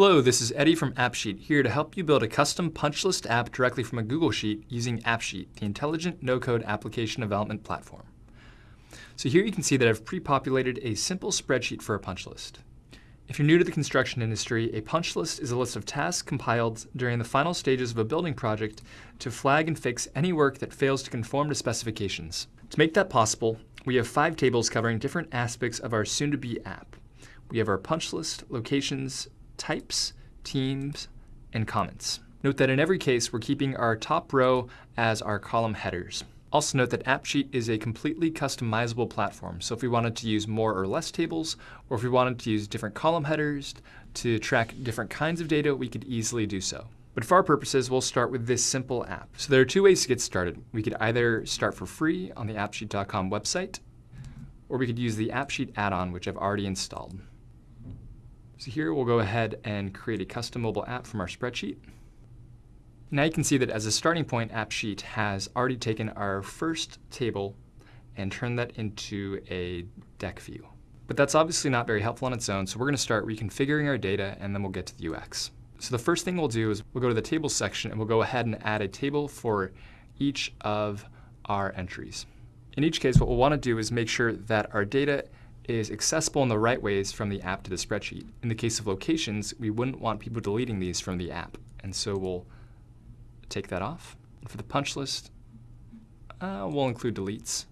Hello, this is Eddie from AppSheet here to help you build a custom punch list app directly from a Google Sheet using AppSheet, the intelligent no-code application development platform. So here you can see that I've pre-populated a simple spreadsheet for a punch list. If you're new to the construction industry, a punch list is a list of tasks compiled during the final stages of a building project to flag and fix any work that fails to conform to specifications. To make that possible, we have five tables covering different aspects of our soon-to-be app. We have our punch list, locations, types, teams, and comments. Note that in every case, we're keeping our top row as our column headers. Also note that AppSheet is a completely customizable platform, so if we wanted to use more or less tables, or if we wanted to use different column headers to track different kinds of data, we could easily do so. But for our purposes, we'll start with this simple app. So there are two ways to get started. We could either start for free on the appsheet.com website, or we could use the AppSheet add-on, which I've already installed. So here we'll go ahead and create a custom mobile app from our spreadsheet. Now you can see that as a starting point, AppSheet has already taken our first table and turned that into a deck view. But that's obviously not very helpful on its own, so we're going to start reconfiguring our data and then we'll get to the UX. So the first thing we'll do is we'll go to the tables section and we'll go ahead and add a table for each of our entries. In each case, what we'll want to do is make sure that our data is accessible in the right ways from the app to the spreadsheet. In the case of locations, we wouldn't want people deleting these from the app. And so we'll take that off. For the punch list, uh, we'll include deletes.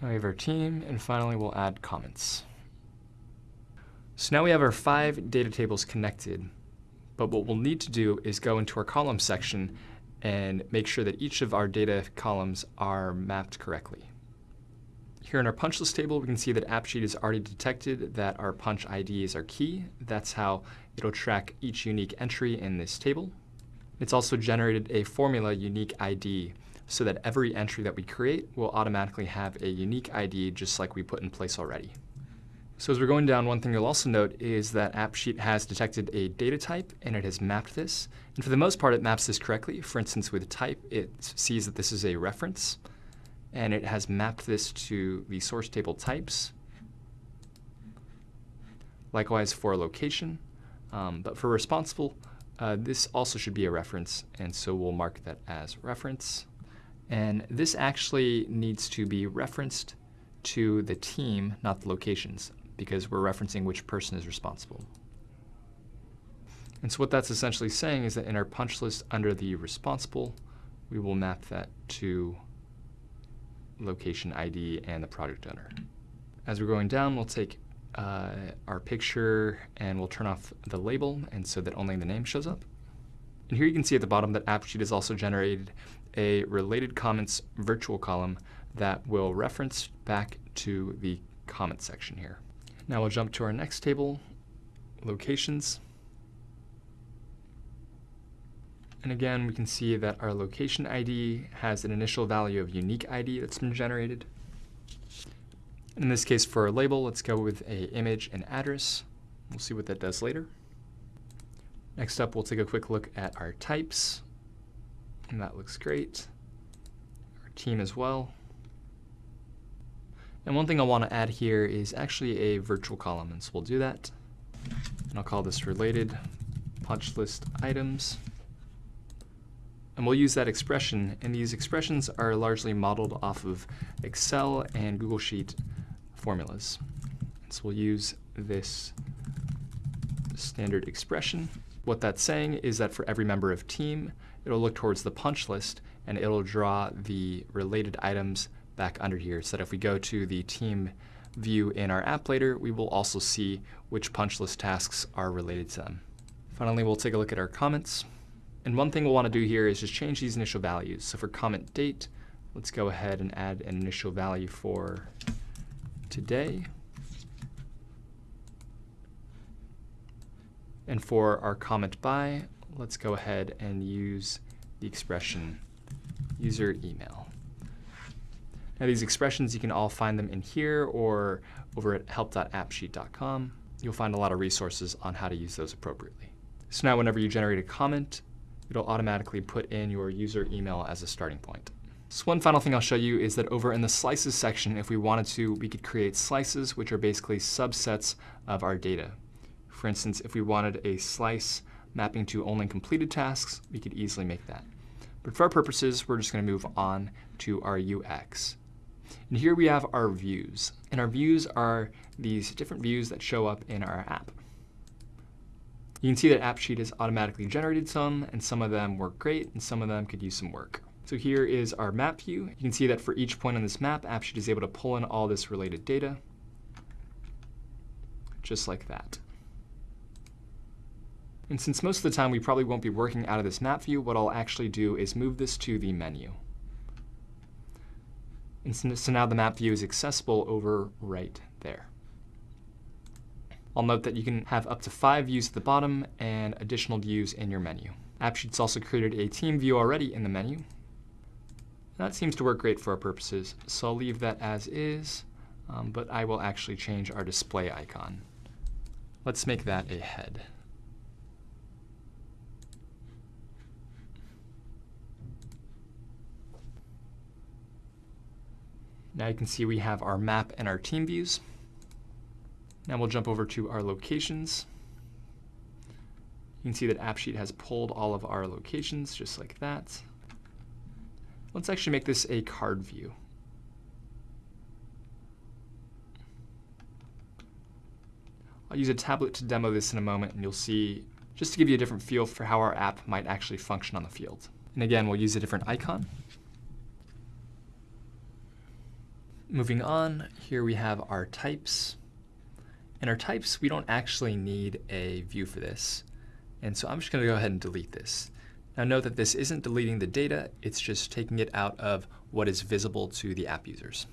Now we have our team, and finally we'll add comments. So now we have our five data tables connected, but what we'll need to do is go into our column section and make sure that each of our data columns are mapped correctly. Here in our punch list table, we can see that AppSheet has already detected that our punch IDs are key. That's how it'll track each unique entry in this table. It's also generated a formula unique ID so that every entry that we create will automatically have a unique ID just like we put in place already. So as we're going down, one thing you'll also note is that AppSheet has detected a data type and it has mapped this. And for the most part, it maps this correctly. For instance, with type, it sees that this is a reference and it has mapped this to the source table types. Likewise for location, um, but for responsible, uh, this also should be a reference, and so we'll mark that as reference. And this actually needs to be referenced to the team, not the locations because we're referencing which person is responsible. And so what that's essentially saying is that in our punch list under the responsible, we will map that to location ID and the project owner. As we're going down, we'll take uh, our picture and we'll turn off the label and so that only the name shows up. And here you can see at the bottom that AppSheet has also generated a related comments virtual column that will reference back to the comment section here. Now we'll jump to our next table, locations. And again, we can see that our location ID has an initial value of unique ID that's been generated. In this case, for a label, let's go with a image and address. We'll see what that does later. Next up, we'll take a quick look at our types. And that looks great. Our team as well. And one thing I want to add here is actually a virtual column, and so we'll do that. And I'll call this related punch list items. And we'll use that expression, and these expressions are largely modeled off of Excel and Google Sheet formulas. So we'll use this standard expression. What that's saying is that for every member of team, it'll look towards the punch list, and it'll draw the related items back under here so that if we go to the team view in our app later, we will also see which punch list tasks are related to them. Finally, we'll take a look at our comments. And one thing we'll want to do here is just change these initial values. So for comment date, let's go ahead and add an initial value for today. And for our comment by, let's go ahead and use the expression user email. Now these expressions, you can all find them in here or over at help.appsheet.com. You'll find a lot of resources on how to use those appropriately. So now whenever you generate a comment, it'll automatically put in your user email as a starting point. So one final thing I'll show you is that over in the slices section, if we wanted to, we could create slices, which are basically subsets of our data. For instance, if we wanted a slice mapping to only completed tasks, we could easily make that. But for our purposes, we're just going to move on to our UX. And here we have our views. And our views are these different views that show up in our app. You can see that AppSheet has automatically generated some, and some of them work great, and some of them could use some work. So here is our map view. You can see that for each point on this map, AppSheet is able to pull in all this related data, just like that. And since most of the time we probably won't be working out of this map view, what I'll actually do is move this to the menu. And so now the map view is accessible over right there. I'll note that you can have up to five views at the bottom and additional views in your menu. AppSheet's also created a team view already in the menu. That seems to work great for our purposes, so I'll leave that as is, um, but I will actually change our display icon. Let's make that a head. Now you can see we have our map and our team views. Now we'll jump over to our locations. You can see that AppSheet has pulled all of our locations just like that. Let's actually make this a card view. I'll use a tablet to demo this in a moment and you'll see, just to give you a different feel for how our app might actually function on the field. And again, we'll use a different icon. Moving on, here we have our types. In our types, we don't actually need a view for this. And so I'm just going to go ahead and delete this. Now note that this isn't deleting the data, it's just taking it out of what is visible to the app users.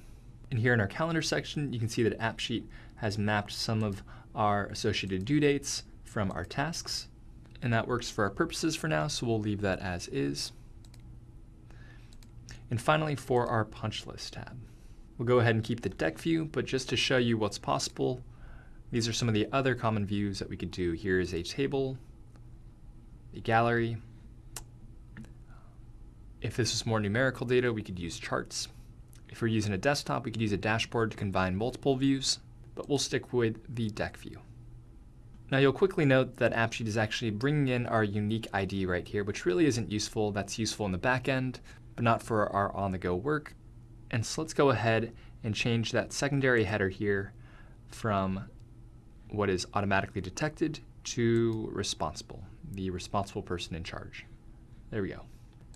And here in our calendar section, you can see that AppSheet has mapped some of our associated due dates from our tasks. And that works for our purposes for now, so we'll leave that as is. And finally, for our punch list tab. We'll go ahead and keep the deck view, but just to show you what's possible, these are some of the other common views that we could do. Here is a table, a gallery. If this is more numerical data, we could use charts. If we're using a desktop, we could use a dashboard to combine multiple views, but we'll stick with the deck view. Now you'll quickly note that AppSheet is actually bringing in our unique ID right here, which really isn't useful. That's useful in the back end, but not for our on-the-go work. And so let's go ahead and change that secondary header here from what is automatically detected to responsible, the responsible person in charge. There we go.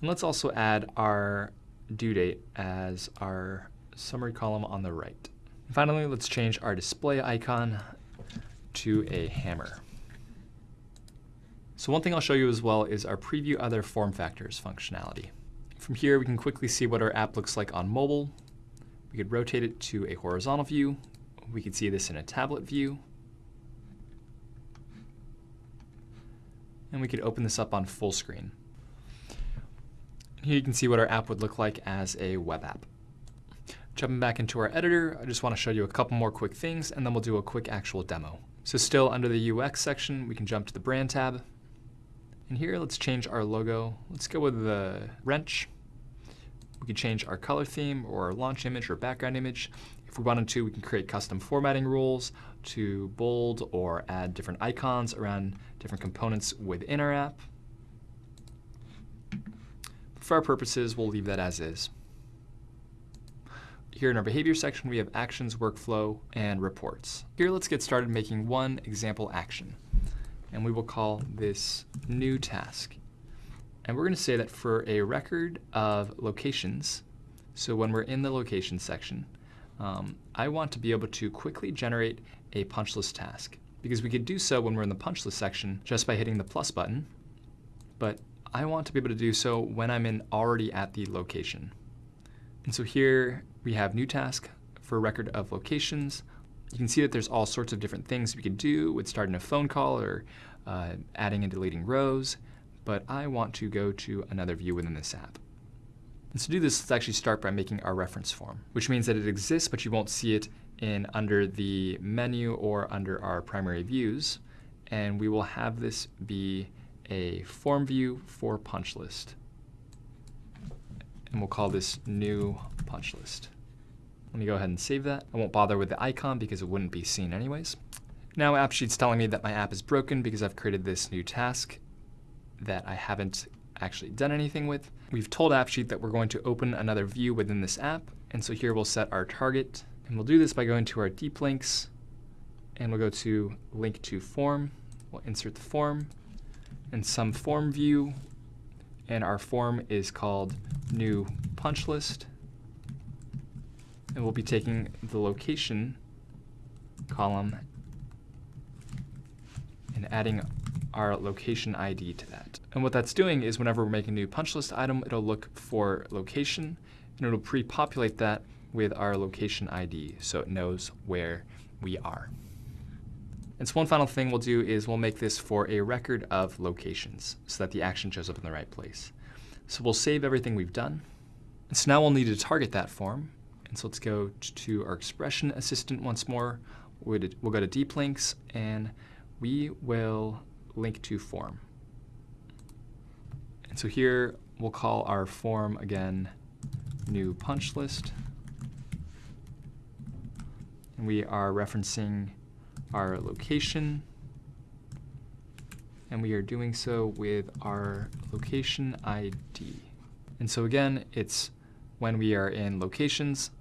And let's also add our due date as our summary column on the right. Finally, let's change our display icon to a hammer. So one thing I'll show you as well is our preview other form factors functionality. From here, we can quickly see what our app looks like on mobile. We could rotate it to a horizontal view. We could see this in a tablet view. And we could open this up on full screen. Here you can see what our app would look like as a web app. Jumping back into our editor, I just want to show you a couple more quick things, and then we'll do a quick actual demo. So still under the UX section, we can jump to the brand tab. And here, let's change our logo. Let's go with the wrench. We can change our color theme or our launch image or background image. If we wanted to, we can create custom formatting rules to bold or add different icons around different components within our app. For our purposes, we'll leave that as is. Here in our behavior section, we have actions, workflow, and reports. Here, let's get started making one example action. And we will call this new task. And we're going to say that for a record of locations, so when we're in the location section, um, I want to be able to quickly generate a punch list task. Because we could do so when we're in the punch list section just by hitting the plus button, but I want to be able to do so when I'm in already at the location. And so here we have new task for record of locations. You can see that there's all sorts of different things we could do with starting a phone call or uh, adding and deleting rows but I want to go to another view within this app. And to do this, let's actually start by making our reference form, which means that it exists, but you won't see it in under the menu or under our primary views. And we will have this be a form view for punch list. and we'll call this new punch list. Let me go ahead and save that. I won't bother with the icon because it wouldn't be seen anyways. Now AppSheet's telling me that my app is broken because I've created this new task that I haven't actually done anything with. We've told AppSheet that we're going to open another view within this app, and so here we'll set our target, and we'll do this by going to our deep links, and we'll go to link to form. We'll insert the form, and some form view, and our form is called new punch list, and we'll be taking the location column and adding our location ID to that. And what that's doing is whenever we're making a new punch list item, it'll look for location and it'll pre-populate that with our location ID so it knows where we are. And so one final thing we'll do is we'll make this for a record of locations so that the action shows up in the right place. So we'll save everything we've done. And so now we'll need to target that form. And so let's go to our expression assistant once more. We'll go to deep links and we will link to form. And so here we'll call our form again new punch list. And we are referencing our location. And we are doing so with our location ID. And so again, it's when we are in locations,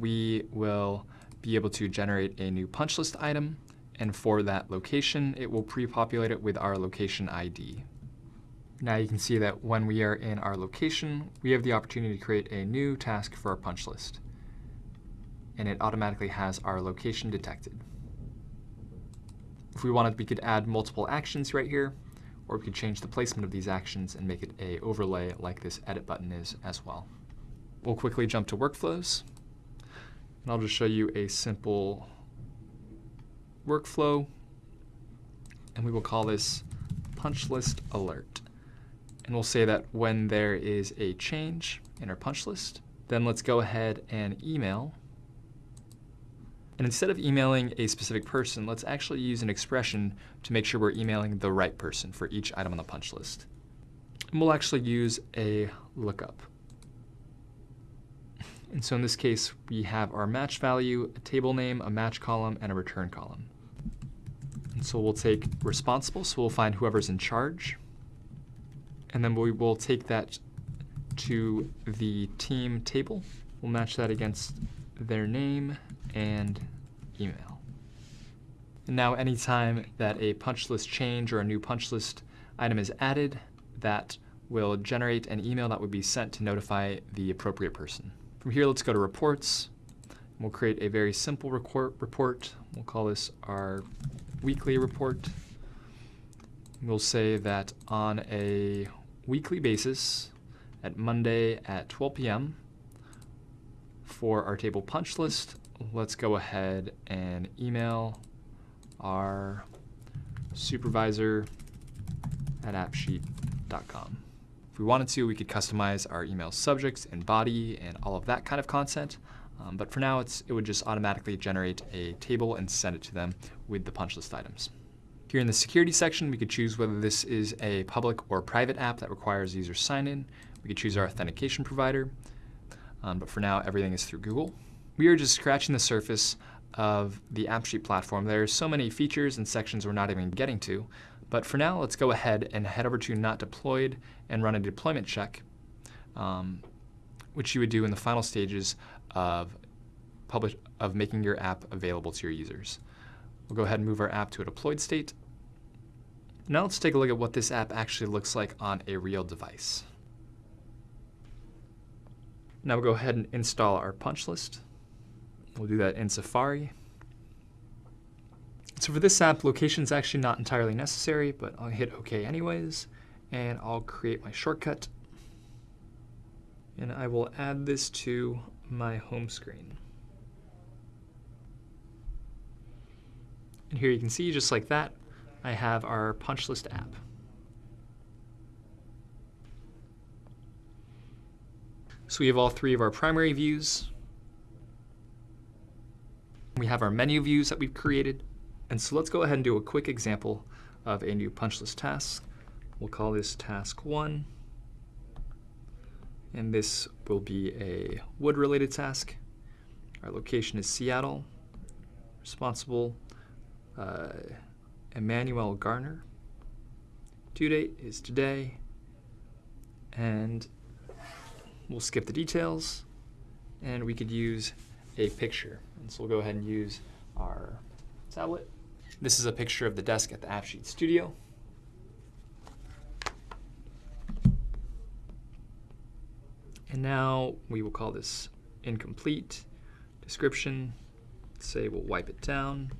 we will be able to generate a new punch list item and for that location, it will pre-populate it with our location ID. Now you can see that when we are in our location, we have the opportunity to create a new task for our punch list. And it automatically has our location detected. If we wanted, we could add multiple actions right here, or we could change the placement of these actions and make it a overlay like this edit button is as well. We'll quickly jump to workflows. And I'll just show you a simple workflow, and we will call this punch list alert. And we'll say that when there is a change in our punch list, then let's go ahead and email. And instead of emailing a specific person, let's actually use an expression to make sure we're emailing the right person for each item on the punch list. And we'll actually use a lookup. And so in this case, we have our match value, a table name, a match column, and a return column. And so we'll take responsible, so we'll find whoever's in charge. And then we will take that to the team table. We'll match that against their name and email. And now anytime that a punch list change or a new punch list item is added, that will generate an email that would be sent to notify the appropriate person. From here, let's go to reports. We'll create a very simple report. We'll call this our weekly report. We'll say that on a weekly basis at Monday at 12 p.m. for our table punch list, let's go ahead and email our supervisor at appsheet.com we wanted to, we could customize our email subjects and body and all of that kind of content. Um, but for now, it's it would just automatically generate a table and send it to them with the punch list items. Here in the security section, we could choose whether this is a public or private app that requires user sign-in. We could choose our authentication provider. Um, but for now, everything is through Google. We are just scratching the surface of the AppSheet platform. There are so many features and sections we're not even getting to, but for now, let's go ahead and head over to not deployed and run a deployment check, um, which you would do in the final stages of, publish, of making your app available to your users. We'll go ahead and move our app to a deployed state. Now let's take a look at what this app actually looks like on a real device. Now we'll go ahead and install our punch list. We'll do that in Safari. So for this app, location is actually not entirely necessary, but I'll hit OK anyways, and I'll create my shortcut. And I will add this to my home screen. And here you can see, just like that, I have our punch list app. So we have all three of our primary views. We have our menu views that we've created. And so let's go ahead and do a quick example of a new punch list task. We'll call this task one. And this will be a wood-related task. Our location is Seattle. Responsible, uh, Emmanuel Garner. Due date is today. And we'll skip the details. And we could use a picture. And so we'll go ahead and use our tablet. This is a picture of the desk at the AppSheet studio. And now we will call this incomplete description. Say we'll wipe it down.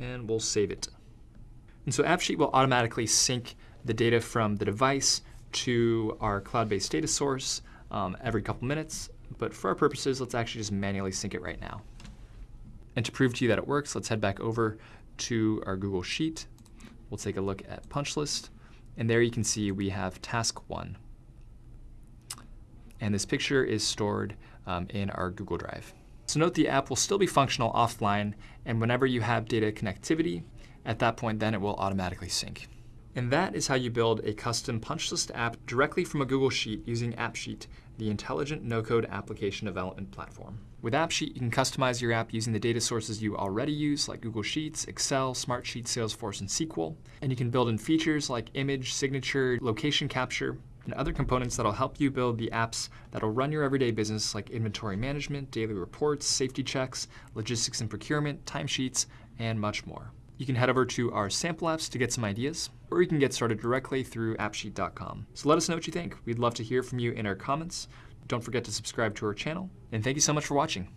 And we'll save it. And so AppSheet will automatically sync the data from the device to our cloud-based data source um, every couple minutes. But for our purposes, let's actually just manually sync it right now. And to prove to you that it works, let's head back over to our Google Sheet. We'll take a look at punch list. And there you can see we have task one. And this picture is stored um, in our Google Drive. So note the app will still be functional offline, and whenever you have data connectivity, at that point then it will automatically sync. And that is how you build a custom punch list app directly from a Google Sheet using AppSheet, the intelligent no-code application development platform. With AppSheet, you can customize your app using the data sources you already use, like Google Sheets, Excel, Smartsheet, Salesforce, and SQL. And you can build in features like image, signature, location capture, and other components that'll help you build the apps that'll run your everyday business like inventory management, daily reports, safety checks, logistics and procurement, timesheets, and much more. You can head over to our sample apps to get some ideas, or you can get started directly through appsheet.com. So let us know what you think. We'd love to hear from you in our comments. Don't forget to subscribe to our channel, and thank you so much for watching.